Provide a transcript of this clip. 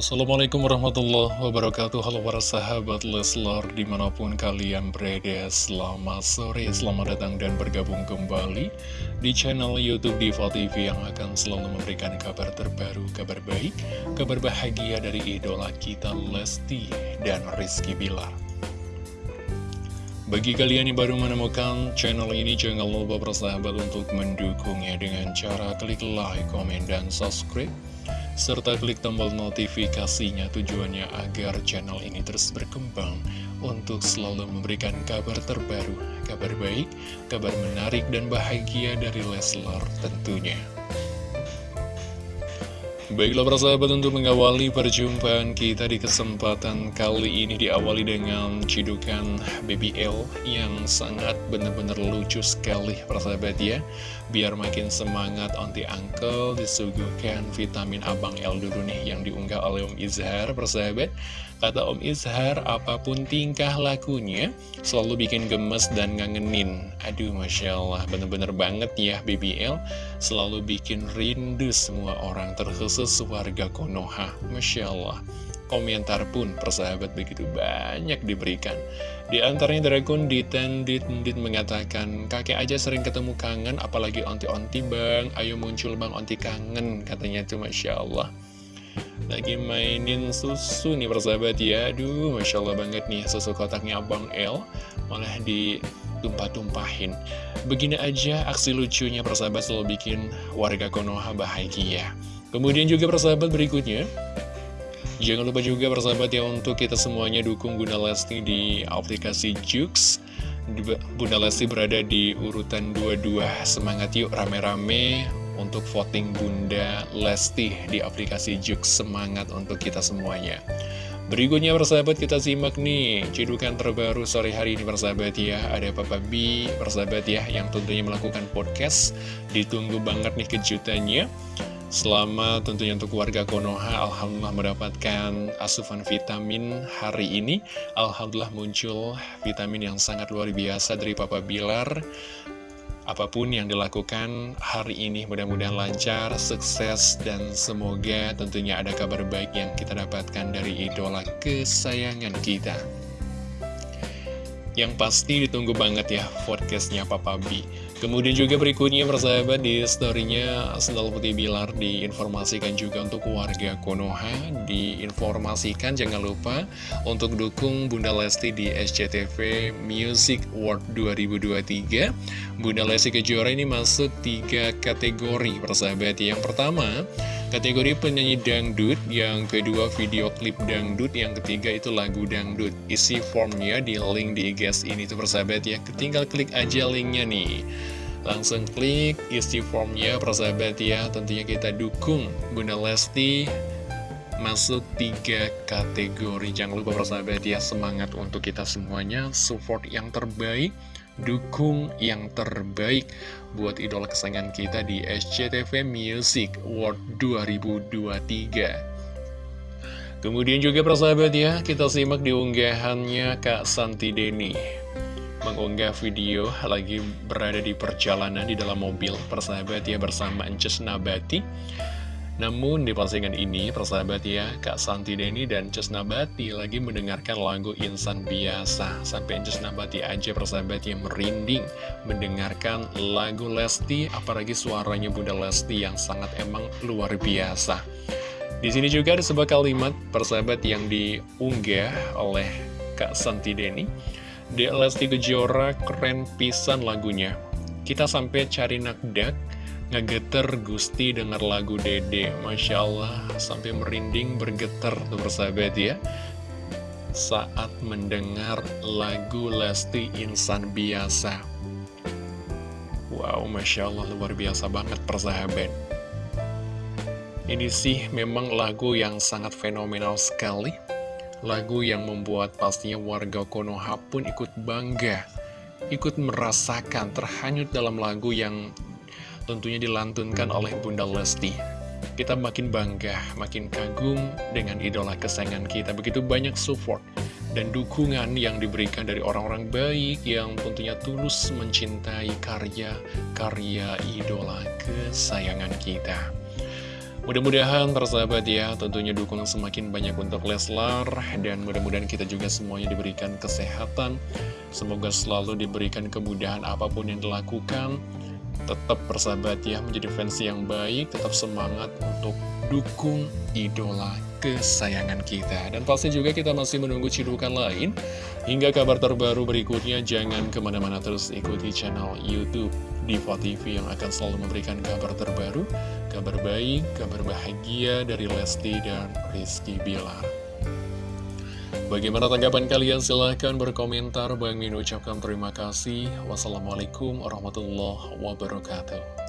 Assalamualaikum warahmatullahi wabarakatuh. Halo para sahabat Leslar Di mana pun kalian berada Selamat sore, selamat datang dan bergabung kembali Di channel Youtube Diva TV Yang akan selalu memberikan kabar terbaru Kabar baik, kabar bahagia dari idola kita Lesti dan Rizky Bilar. Bagi kalian yang baru menemukan channel ini, jangan lupa bersahabat untuk mendukungnya dengan cara klik like, komen, dan subscribe serta klik tombol notifikasinya tujuannya agar channel ini terus berkembang untuk selalu memberikan kabar terbaru, kabar baik, kabar menarik dan bahagia dari Leslar tentunya. Baiklah para sahabat untuk mengawali perjumpaan kita di kesempatan kali ini diawali dengan cidukan BBL yang sangat benar-benar lucu sekali para sahabat ya Biar makin semangat onti uncle disuguhkan vitamin abang L dulu nih yang diunggah oleh Om Izhar para sahabat Kata Om Izhar, apa pun tingkah lakunya selalu bikin gemes dan ngangenin. Aduh, Masya Allah, bener-bener banget ya BBL. Selalu bikin rindu semua orang, terkhusus warga Konoha. Masya Allah. Komentar pun persahabat begitu banyak diberikan. Di antaranya dari akun Ditendit mengatakan, kakek aja sering ketemu kangen, apalagi onti-onti bang, ayo muncul bang onti kangen, katanya tuh Masya Allah. Lagi mainin susu nih persahabat ya Aduh Masya Allah banget nih susu kotaknya Abang L Malah ditumpah-tumpahin Begini aja aksi lucunya persahabat selalu bikin warga Konoha bahagia Kemudian juga persahabat berikutnya Jangan lupa juga persahabat ya untuk kita semuanya dukung Bunda Lesti di aplikasi Jux. Bunda Lesti berada di urutan 22 Semangat yuk rame-rame untuk voting Bunda Lesti di aplikasi Juk Semangat untuk kita semuanya. Berikutnya persahabat kita simak nih Cidukan terbaru sore hari ini persahabat ya. Ada Papa B persahabat ya Yang tentunya melakukan podcast. Ditunggu banget nih kejutannya Selamat tentunya untuk warga Konoha Alhamdulillah mendapatkan asupan vitamin hari ini Alhamdulillah muncul vitamin yang sangat luar biasa dari Papa Bilar Apa pun yang dilakukan hari ini mudah-mudahan lancar, sukses, dan semoga tentunya ada kabar baik yang kita dapatkan dari idola kesayangan kita. Yang pasti ditunggu banget ya podcastnya Papa B. Kemudian juga berikutnya persahabat di storynya Sendal Putih Bilar diinformasikan juga untuk warga Konoha. Diinformasikan jangan lupa untuk dukung Bunda Lesti di SCTV Music Award 2023 Bunda Lesti Kejora ini masuk tiga kategori persahabat. Yang pertama kategori penyanyi dangdut. Yang kedua video klip dangdut. Yang ketiga itu lagu dangdut. Isi formnya di link di IG ini tuh persahabat ya. Tinggal klik aja linknya nih Langsung klik isi formnya persahabat ya. Tentunya kita dukung Bunda Lesti Masuk tiga kategori. Jangan lupa persahabat ya Semangat untuk kita semuanya. Support yang terbaik Dukung yang terbaik Buat idola kesayangan kita di SCTV Music World 2023 Kemudian juga persahabat ya Kita simak di unggahannya Kak Santi Deni mengunggah video lagi berada di perjalanan di dalam mobil. Persahabat ya bersama Ences Nabati. Namun di postingan ini persahabat ya Kak Santi Deni dan Ences Nabati lagi mendengarkan lagu Insan Biasa. Sampai Ences Nabati aja persahabat yang merinding mendengarkan lagu Lesti apalagi suaranya Bunda Lesti yang sangat emang luar biasa. Di sini juga ada sebuah kalimat persahabat yang diunggah oleh Kak Santi Deni di Lesti Kejora keren pisan lagunya. Kita sampai cari nakdak Ngegeter Gusti denger lagu Dede. Masya Allah sampai merinding bergetar tuh bersahabat ya. Saat mendengar lagu Lesti Insan Biasa. Wow Masya Allah luar biasa banget persahabat. Ini sih memang lagu yang sangat fenomenal sekali Lagu yang membuat pastinya warga Konoha pun ikut bangga, ikut merasakan terhanyut dalam lagu yang tentunya dilantunkan oleh Bunda Lesti. Kita makin bangga, makin kagum dengan idola kesayangan kita. Begitu banyak support dan dukungan yang diberikan dari orang-orang baik yang tentunya tulus mencintai karya-karya idola kesayangan kita. Mudah-mudahan persahabat ya tentunya dukung semakin banyak untuk Leslar dan mudah-mudahan kita juga semuanya diberikan kesehatan. Semoga selalu diberikan kemudahan apa pun yang dilakukan. Tetap persahabat ya menjadi fans yang baik Tetap semangat untuk dukung idola kesayangan kita. Dan pasti juga kita masih menunggu cidukan lain. Hingga kabar terbaru berikutnya jangan ke mana-mana terus ikuti channel Youtube Diva TV yang akan selalu memberikan kabar terbaru kabar baik, kabar bahagia dari Lesti dan Rizky Bilar. Bagaimana tanggapan kalian? Silahkan berkomentar. Bang Min ucapkan terima kasih. Wassalamualaikum warahmatullahi wabarakatuh.